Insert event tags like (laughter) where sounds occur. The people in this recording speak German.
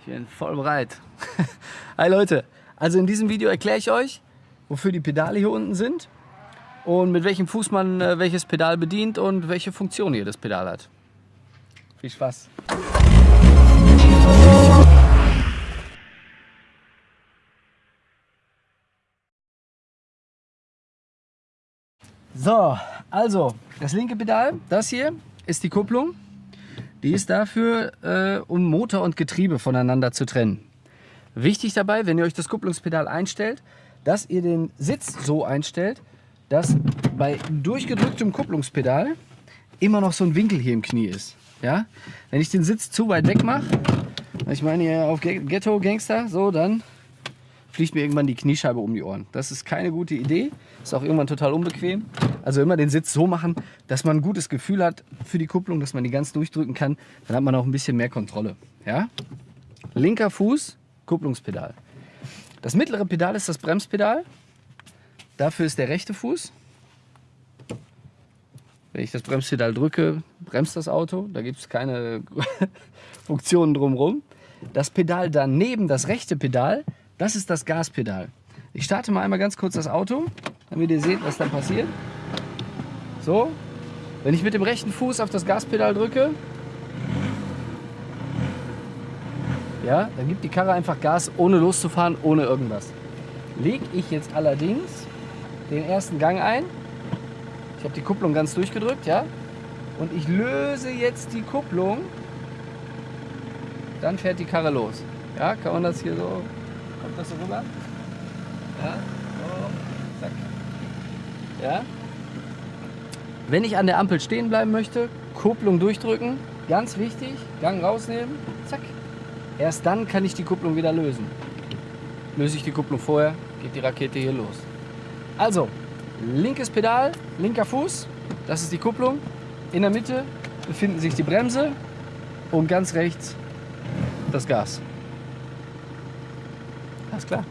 Ich bin voll bereit. (laughs) Hi Leute, also in diesem Video erkläre ich euch, wofür die Pedale hier unten sind und mit welchem Fuß man äh, welches Pedal bedient und welche Funktion hier das Pedal hat. Viel Spaß! So, also das linke Pedal, das hier ist die Kupplung. Die ist dafür, äh, um Motor und Getriebe voneinander zu trennen. Wichtig dabei, wenn ihr euch das Kupplungspedal einstellt, dass ihr den Sitz so einstellt, dass bei durchgedrücktem Kupplungspedal immer noch so ein Winkel hier im Knie ist. Ja? Wenn ich den Sitz zu weit weg mache, ich meine hier auf Ghetto Gangster, so dann fliegt mir irgendwann die Kniescheibe um die Ohren. Das ist keine gute Idee, ist auch irgendwann total unbequem. Also immer den Sitz so machen, dass man ein gutes Gefühl hat für die Kupplung, dass man die ganz durchdrücken kann. Dann hat man auch ein bisschen mehr Kontrolle. Ja? Linker Fuß, Kupplungspedal. Das mittlere Pedal ist das Bremspedal. Dafür ist der rechte Fuß. Wenn ich das Bremspedal drücke, bremst das Auto. Da gibt es keine (laughs) Funktionen drumherum. Das Pedal daneben, das rechte Pedal, das ist das Gaspedal. Ich starte mal einmal ganz kurz das Auto, damit ihr seht, was da passiert. So, wenn ich mit dem rechten Fuß auf das Gaspedal drücke, ja, dann gibt die Karre einfach Gas, ohne loszufahren, ohne irgendwas. Lege ich jetzt allerdings den ersten Gang ein, ich habe die Kupplung ganz durchgedrückt, ja, und ich löse jetzt die Kupplung, dann fährt die Karre los. Ja, kann man das hier so, kommt das so rüber? Ja, so, zack. Ja, wenn ich an der Ampel stehen bleiben möchte, Kupplung durchdrücken, ganz wichtig, Gang rausnehmen, zack. Erst dann kann ich die Kupplung wieder lösen. Löse ich die Kupplung vorher, geht die Rakete hier los. Also, linkes Pedal, linker Fuß, das ist die Kupplung. In der Mitte befinden sich die Bremse und ganz rechts das Gas. ganska